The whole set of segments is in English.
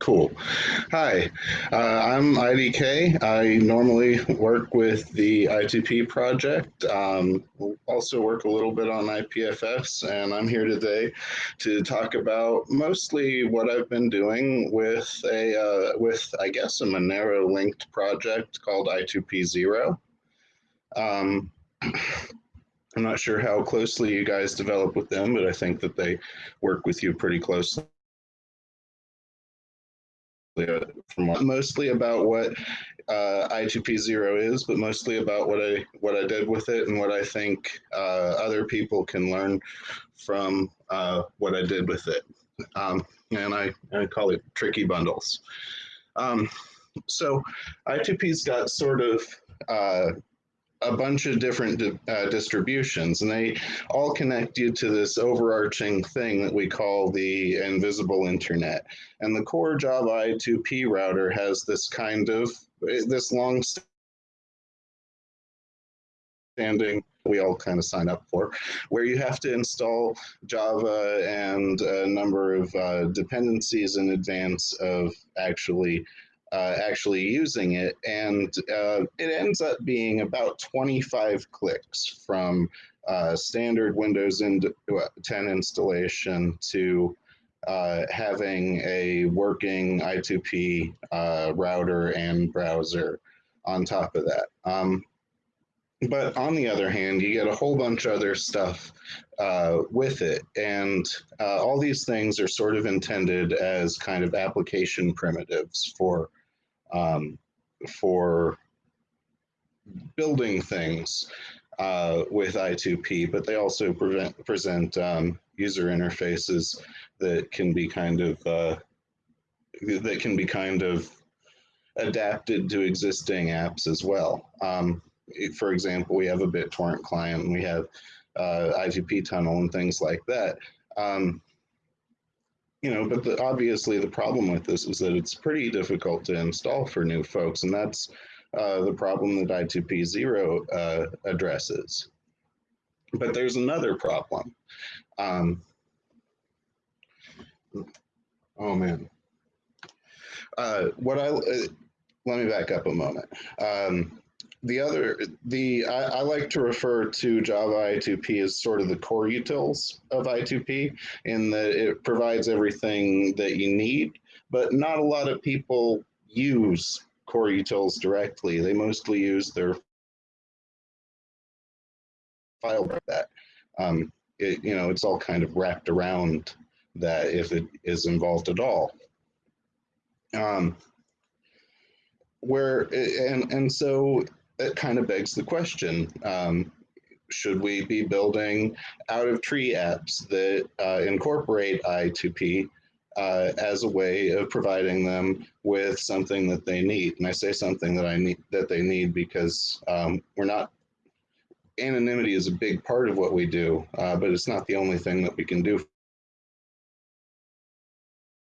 Cool. Hi, uh, I'm IDK. I normally work with the I2P project. Um, also work a little bit on IPFS, and I'm here today to talk about mostly what I've been doing with a uh, with I guess a Monero linked project called I2P Zero. Um, I'm not sure how closely you guys develop with them, but I think that they work with you pretty closely from mostly about what uh, I2P zero is, but mostly about what I what I did with it and what I think uh, other people can learn from uh, what I did with it. Um, and I, I call it tricky bundles. Um, so I2P's got sort of uh, a bunch of different di uh, distributions, and they all connect you to this overarching thing that we call the invisible internet. And the core Java I2P router has this kind of this long standing we all kind of sign up for, where you have to install Java and a number of uh, dependencies in advance of actually uh, actually using it. And uh, it ends up being about 25 clicks from uh, standard Windows 10 installation to uh, having a working I2P uh, router and browser on top of that. Um, but on the other hand, you get a whole bunch of other stuff uh, with it. And uh, all these things are sort of intended as kind of application primitives for um, for building things uh, with I2P, but they also prevent, present um, user interfaces that can be kind of uh, that can be kind of adapted to existing apps as well. Um, for example, we have a BitTorrent client we have uh, I2P tunnel and things like that. Um, you know, but the, obviously the problem with this is that it's pretty difficult to install for new folks, and that's uh, the problem that I2P zero uh, addresses. But there's another problem. Um, oh man. Uh, what I uh, let me back up a moment. Um, the other, the I, I, like to refer to Java I2P as sort of the core utils of I2P in that it provides everything that you need, but not a lot of people use core utils directly. They mostly use their file that. Um, it, you know, it's all kind of wrapped around that if it is involved at all. Um, where and and so it kind of begs the question, um, should we be building out of tree apps that uh, incorporate I2P uh, as a way of providing them with something that they need? And I say something that I need that they need because um, we're not anonymity is a big part of what we do, uh, but it's not the only thing that we can do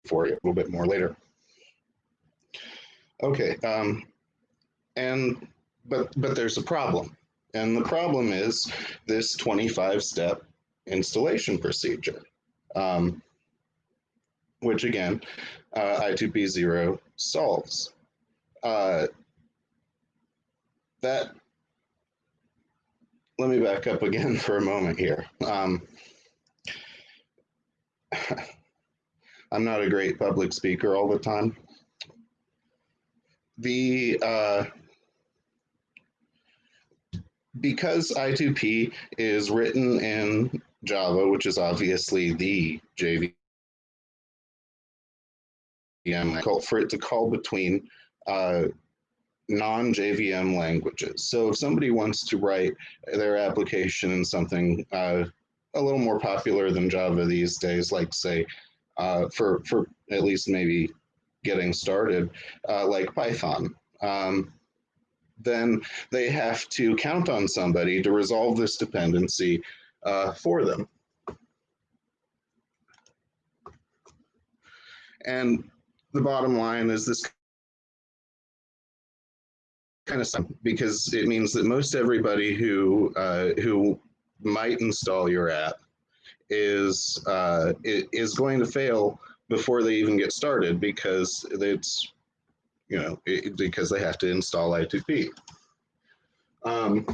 for you a little bit more later. Okay, um, and but but there's a problem. And the problem is this 25 step installation procedure, um, which again, uh, I2P0 solves. Uh, that, let me back up again for a moment here. Um, I'm not a great public speaker all the time. The, uh, because I2P is written in Java, which is obviously the JVM, for it to call between uh, non-JVM languages. So if somebody wants to write their application in something uh, a little more popular than Java these days, like say, uh, for, for at least maybe getting started, uh, like Python, um, then they have to count on somebody to resolve this dependency uh, for them. And the bottom line is this kind of stuff because it means that most everybody who uh, who might install your app is uh, is going to fail before they even get started because it's, you know, it, because they have to install I2P. Um,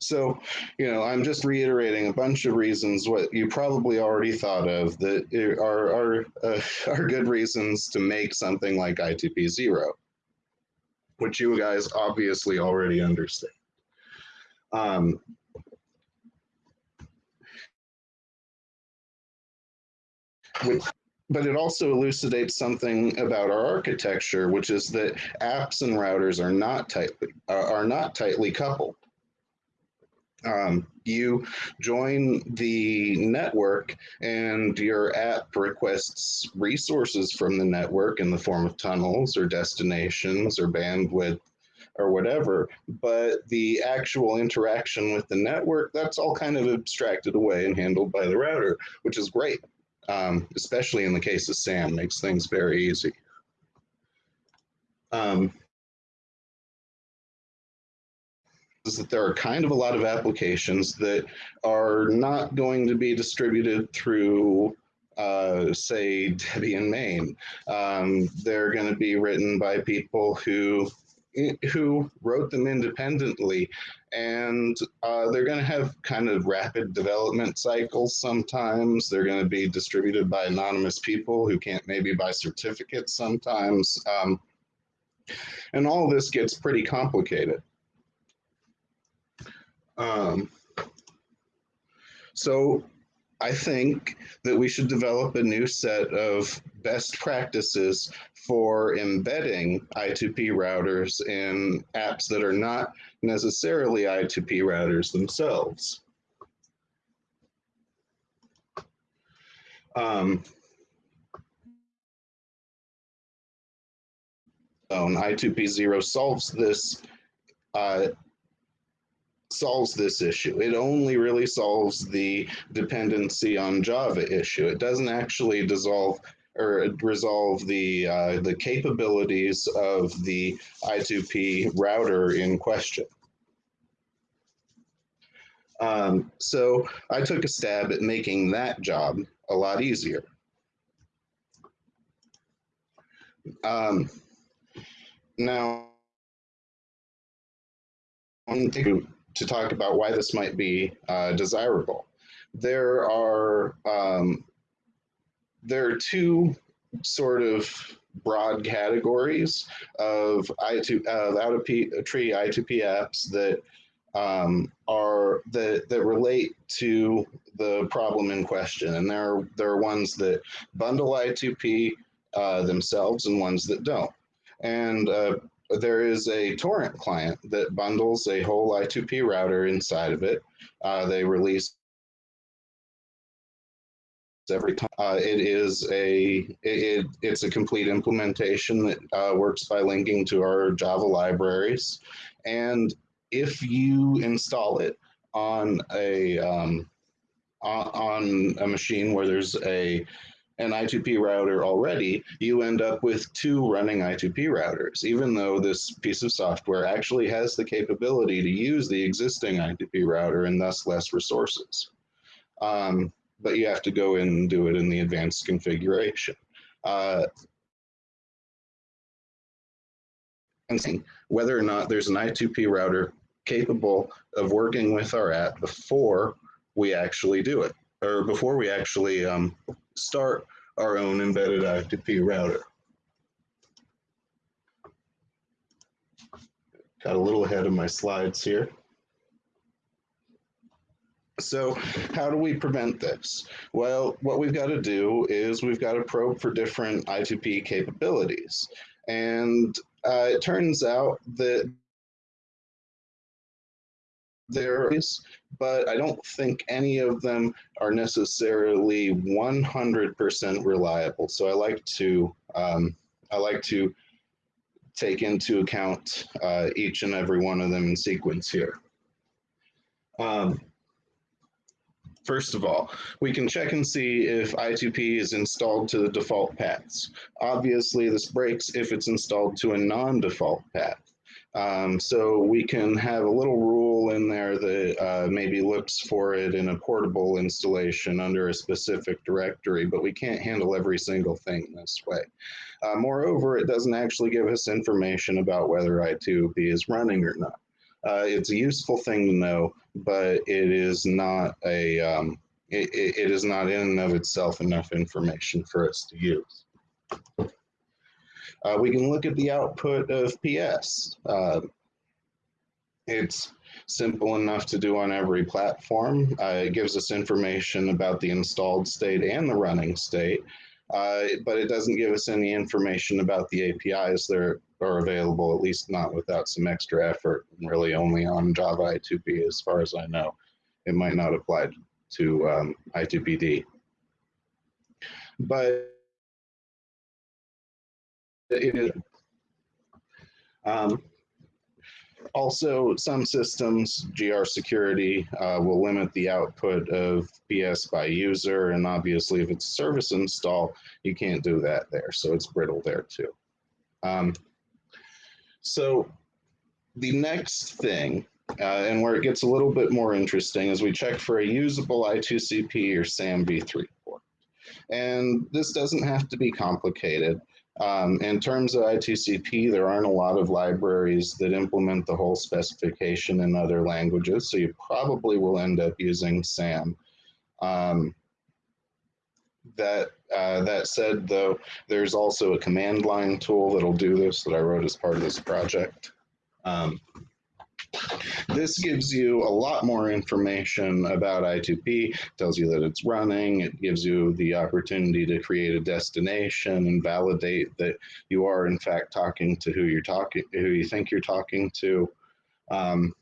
so, you know, I'm just reiterating a bunch of reasons what you probably already thought of that are are uh, are good reasons to make something like I2P zero, which you guys obviously already understand. Um, which, but it also elucidates something about our architecture, which is that apps and routers are not tightly are not tightly coupled. Um, you join the network and your app requests resources from the network in the form of tunnels or destinations or bandwidth or whatever but the actual interaction with the network that's all kind of abstracted away and handled by the router which is great um, especially in the case of sam makes things very easy um, is that there are kind of a lot of applications that are not going to be distributed through uh, say Debian main. Um, they're going to be written by people who who wrote them independently. And uh, they're going to have kind of rapid development cycles sometimes. They're going to be distributed by anonymous people who can't maybe buy certificates sometimes. Um, and all this gets pretty complicated. Um, so I think that we should develop a new set of best practices for embedding I2P routers in apps that are not necessarily I2P routers themselves. Um, I2P0 solves this uh, solves this issue. It only really solves the dependency on Java issue. It doesn't actually dissolve or resolve the uh, the capabilities of the I2P router in question. Um, so I took a stab at making that job a lot easier. Um, now, to talk about why this might be uh, desirable. There are um, there are two sort of broad categories of I2 uh, out of P, tree I2P apps that um, are that that relate to the problem in question, and there are there are ones that bundle I2P uh, themselves and ones that don't. And uh, there is a torrent client that bundles a whole I2P router inside of it. Uh, they release every time. Uh, it is a it, it's a complete implementation that uh, works by linking to our Java libraries, and if you install it on a um, on a machine where there's a an I2P router already, you end up with two running I2P routers, even though this piece of software actually has the capability to use the existing I2P router and thus less resources. Um, but you have to go in and do it in the advanced configuration. Uh, and whether or not there's an I2P router capable of working with our app before we actually do it, or before we actually um, start our own embedded I2P router. Got a little ahead of my slides here. So how do we prevent this? Well, what we've got to do is we've got to probe for different I2P capabilities. And uh, it turns out that there is, but I don't think any of them are necessarily 100% reliable. So I like to um, I like to take into account uh, each and every one of them in sequence here. Um, First of all, we can check and see if I2P is installed to the default paths. Obviously, this breaks if it's installed to a non-default path. Um, so we can have a little rule in there that uh, maybe looks for it in a portable installation under a specific directory, but we can't handle every single thing this way. Uh, moreover, it doesn't actually give us information about whether I2P is running or not. Uh, it's a useful thing to know, but it is not a um, it, it is not in and of itself enough information for us to use. Uh, we can look at the output of PS. Uh, it's simple enough to do on every platform. Uh, it gives us information about the installed state and the running state, uh, but it doesn't give us any information about the APIs that are available, at least not without some extra effort, really only on Java I2P as far as I know. It might not apply to um, I2PD. But it is. Um, also, some systems, GR security, uh, will limit the output of PS by user. And obviously, if it's service install, you can't do that there. So it's brittle there too. Um, so the next thing, uh, and where it gets a little bit more interesting, is we check for a usable I2CP or SAM v3 port. And this doesn't have to be complicated. Um, in terms of I2CP, there aren't a lot of libraries that implement the whole specification in other languages, so you probably will end up using SAM. Um, that uh, that said, though, there's also a command line tool that'll do this that I wrote as part of this project. Um, this gives you a lot more information about I2P, tells you that it's running, it gives you the opportunity to create a destination and validate that you are in fact talking to who you're talking, who you think you're talking to. Um,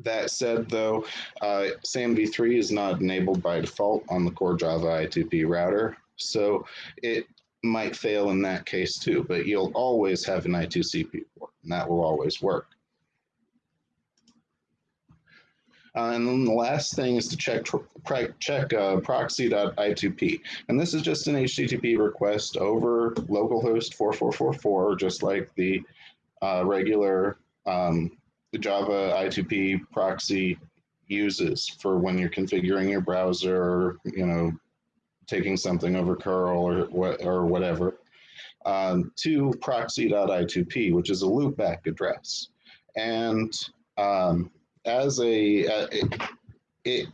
that said, though, uh, SAMv3 is not enabled by default on the core Java I2P router, so it might fail in that case too, but you'll always have an I2CP port, and that will always work. Uh, and then the last thing is to check check uh, proxy.i2p. And this is just an HTTP request over localhost 4444, just like the uh, regular um, Java I2P proxy uses for when you're configuring your browser you know, taking something over curl or, or whatever, um, to proxy.i2p, which is a loopback address. And um, as a, uh, it, it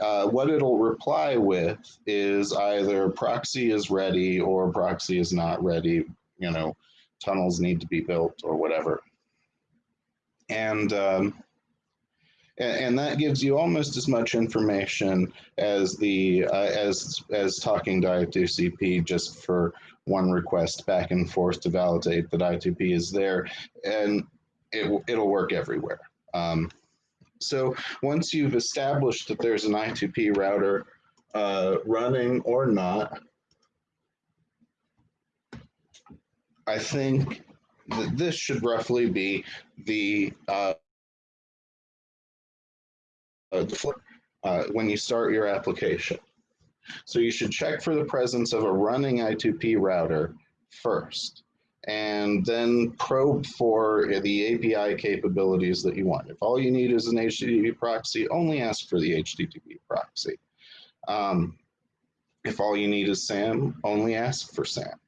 uh, what it'll reply with is either proxy is ready or proxy is not ready, you know, tunnels need to be built or whatever. And, um, and, that gives you almost as much information as the uh, as as talking to I2CP just for one request back and forth to validate that I2P is there, and it it'll work everywhere. Um, so once you've established that there's an I2P router uh, running or not, I think that this should roughly be the uh, uh, when you start your application. So you should check for the presence of a running I2P router first and then probe for the API capabilities that you want. If all you need is an HTTP proxy, only ask for the HTTP proxy. Um, if all you need is SAM, only ask for SAM.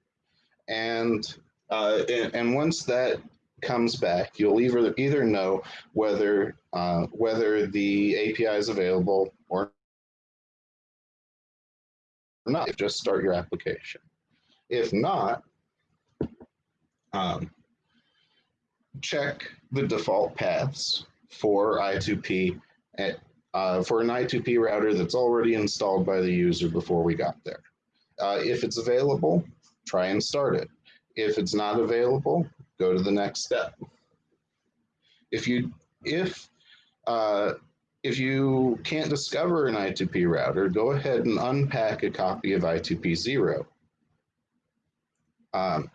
And, uh, and, and, once that comes back, you'll either, either know whether, uh, whether the API is available or not. Just start your application. If not, um, check the default paths for I2P at, uh, for an I2P router that's already installed by the user before we got there. Uh, if it's available, try and start it. If it's not available, go to the next step. If you if uh, if you can't discover an I2P router, go ahead and unpack a copy of I2P0. Um,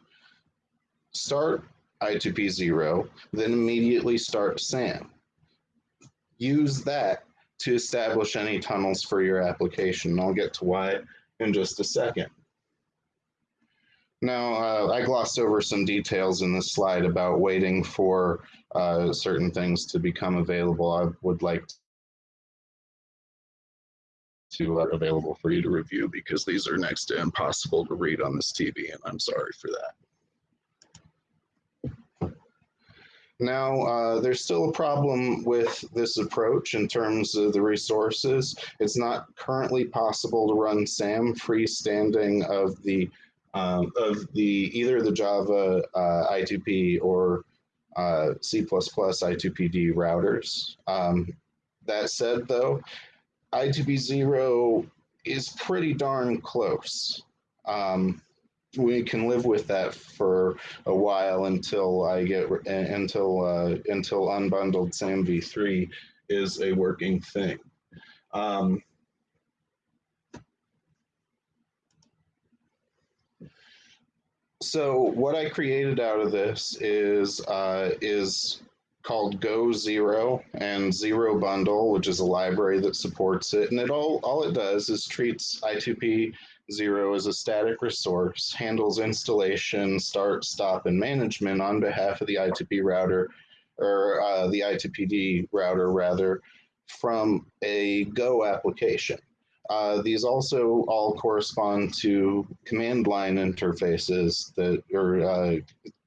start I2P0, then immediately start SAM. Use that to establish any tunnels for your application. I'll get to why in just a second. Now, uh, I glossed over some details in this slide about waiting for uh, certain things to become available. I would like to uh, available for you to review because these are next to impossible to read on this TV, and I'm sorry for that. Now, uh, there's still a problem with this approach in terms of the resources. It's not currently possible to run SAM freestanding of the um, of the either the Java uh, I2P or uh, C++ I2PD routers. Um, that said, though, I2P0 is pretty darn close. Um, we can live with that for a while until I get until uh, until unbundled SAM v3 is a working thing. Um, so what I created out of this is uh, is called Go Zero and Zero Bundle, which is a library that supports it. And it all, all it does is treats I2P Zero as a static resource, handles installation, start, stop, and management on behalf of the I2P router, or uh, the I2PD router rather, from a Go application. Uh, these also all correspond to command line interfaces that, or uh,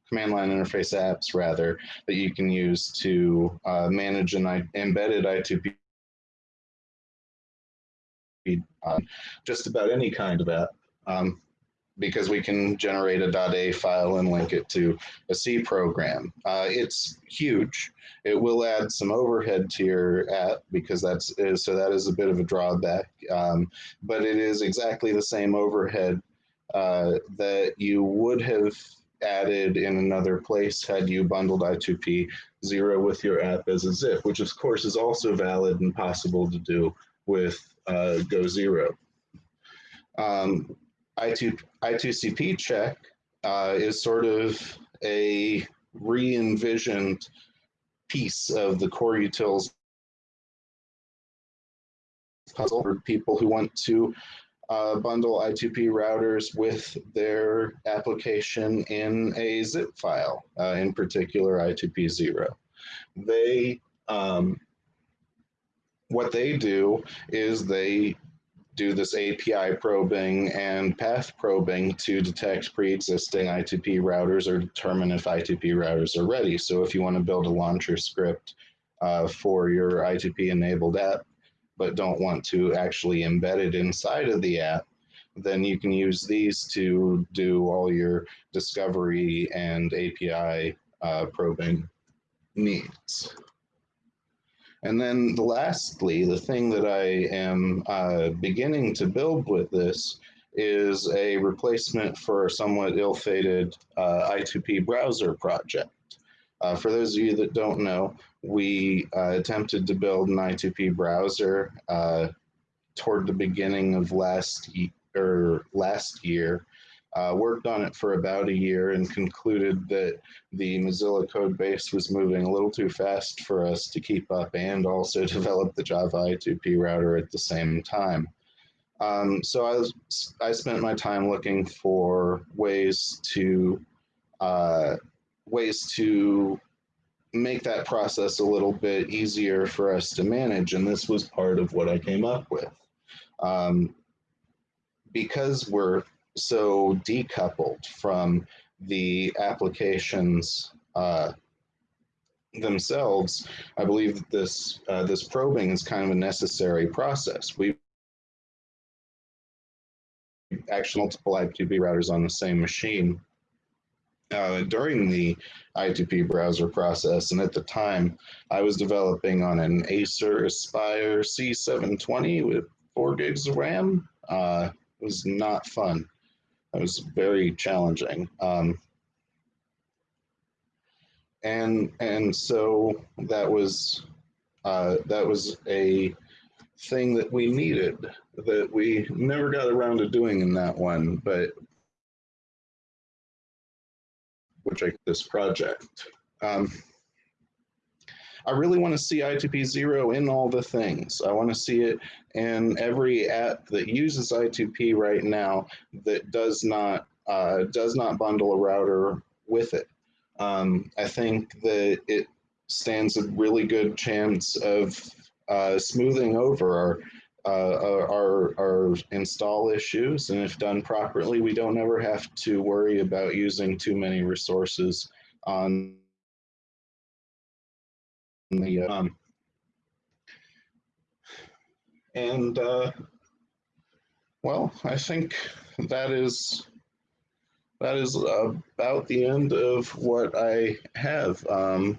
command line interface apps rather that you can use to uh, manage an I embedded I2P uh, just about any kind of app. Um, because we can generate a .a file and link it to a C program. Uh, it's huge. It will add some overhead to your app because that's so that is a bit of a drawback. Um, but it is exactly the same overhead uh, that you would have added in another place had you bundled I2P zero with your app as a zip, which of course is also valid and possible to do with uh, Go Zero. Um, I2, I2CP check uh, is sort of a re-envisioned piece of the core utils puzzle for people who want to uh, bundle I2P routers with their application in a zip file, uh, in particular I2P0. They, um, what they do is they do this API probing and path probing to detect pre-existing I2P routers or determine if I2P routers are ready. So if you want to build a launcher script uh, for your I2P enabled app, but don't want to actually embed it inside of the app, then you can use these to do all your discovery and API uh, probing needs. And then lastly, the thing that I am uh, beginning to build with this is a replacement for a somewhat ill-fated uh, I2P browser project. Uh, for those of you that don't know, we uh, attempted to build an I2P browser uh, toward the beginning of last, or last year. Uh, worked on it for about a year and concluded that the Mozilla code base was moving a little too fast for us to keep up and also develop the Java I2P router at the same time. Um, so I, was, I spent my time looking for ways to uh, ways to make that process a little bit easier for us to manage, and this was part of what I came up with. Um, because we're so decoupled from the applications uh, themselves, I believe that this uh, this probing is kind of a necessary process. We actually multiple I2P routers on the same machine uh, during the I2P browser process. And at the time, I was developing on an Acer Aspire C720 with four gigs of RAM. Uh, it was not fun. It was very challenging. Um, and and so that was uh, that was a thing that we needed that we never got around to doing in that one, but which I this project. Um, I really want to see I2P zero in all the things. I want to see it in every app that uses I2P right now that does not uh, does not bundle a router with it. Um, I think that it stands a really good chance of uh, smoothing over our, uh, our, our install issues. And if done properly, we don't ever have to worry about using too many resources on the, um, and uh, well, I think that is that is about the end of what I have. Um,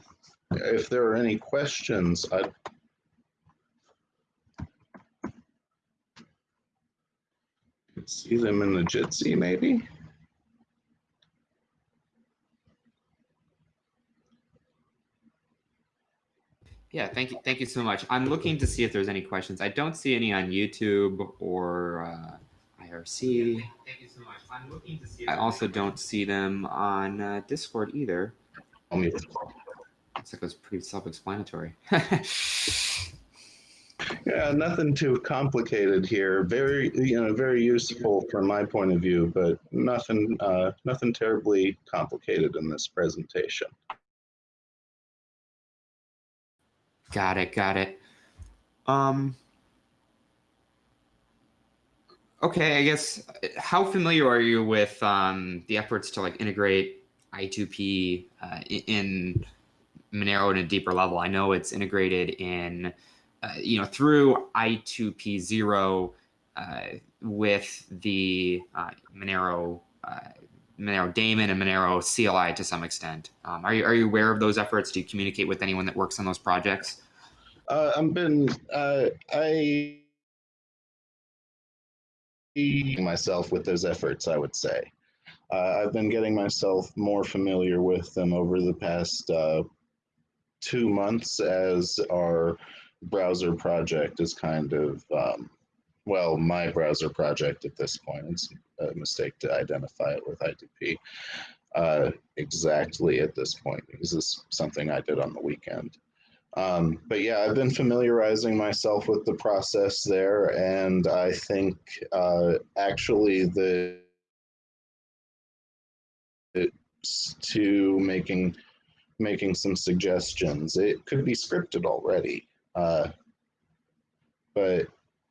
if there are any questions, I'd see them in the Jitsi maybe. Yeah, thank you. Thank you so much. I'm looking to see if there's any questions. I don't see any on YouTube or uh, IRC. Yeah, thank you so much. I'm looking to see. I also don't see them on uh, Discord either. Looks like it was pretty self-explanatory. yeah, nothing too complicated here. Very, you know, very useful from my point of view, but nothing, uh, nothing terribly complicated in this presentation. Got it. Got it. Um, okay, I guess how familiar are you with um, the efforts to like integrate I2P uh, in Monero at a deeper level? I know it's integrated in, uh, you know, through I2P zero uh, with the uh, Monero uh, Monero daemon and Monero CLI to some extent. Um, are you are you aware of those efforts? Do you communicate with anyone that works on those projects? Uh, I've been uh, I myself with those efforts. I would say uh, I've been getting myself more familiar with them over the past uh, two months as our browser project is kind of um, well, my browser project at this point. It's a mistake to identify it with I2P uh, exactly at this point because this is something I did on the weekend. Um, but yeah, I've been familiarizing myself with the process there, and I think uh, actually the to making making some suggestions. It could be scripted already, uh, but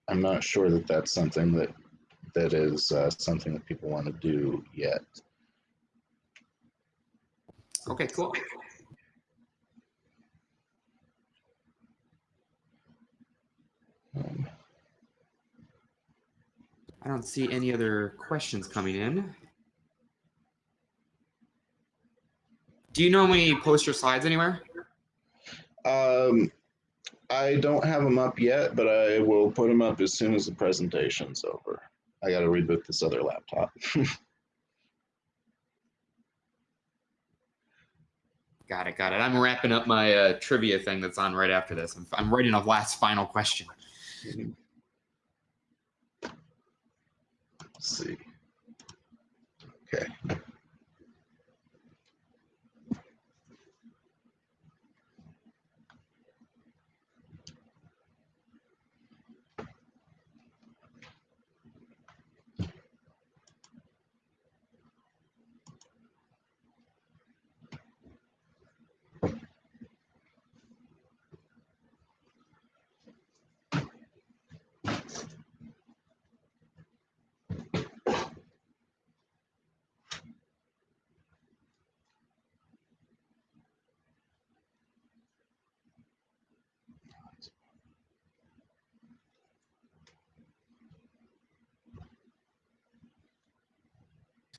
I'm not sure that that's something that that is uh, something that people want to do yet. Okay, cool. Um, I don't see any other questions coming in. Do you normally post your slides anywhere? Um, I don't have them up yet, but I will put them up as soon as the presentation's over. I got to reboot this other laptop. got it, got it. I'm wrapping up my uh, trivia thing that's on right after this. I'm, I'm writing a last final question. Let's see. Okay.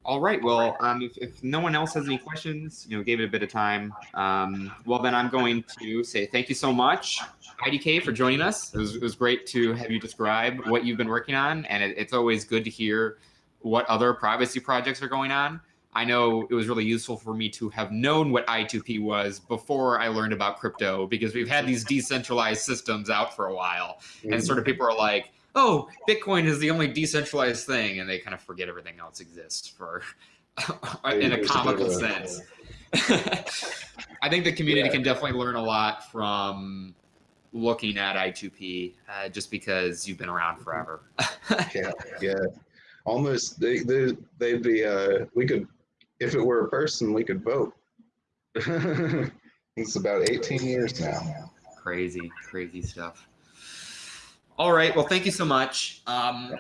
All right. Well, um, if, if no one else has any questions, you know, gave it a bit of time. Um, well, then I'm going to say thank you so much, IDK, for joining us. It was, it was great to have you describe what you've been working on, and it, it's always good to hear what other privacy projects are going on. I know it was really useful for me to have known what I2P was before I learned about crypto because we've had these decentralized systems out for a while, and sort of people are like, oh, Bitcoin is the only decentralized thing, and they kind of forget everything else exists for in a comical sense. I think the community yeah. can definitely learn a lot from looking at I2P uh, just because you've been around forever. yeah, yeah. almost they, they they'd be uh we could if it were a person we could vote. it's about 18 years now. Crazy, crazy stuff. All right. Well, thank you so much. Um,